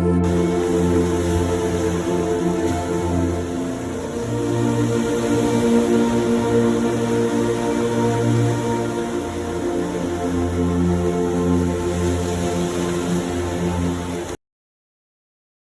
Música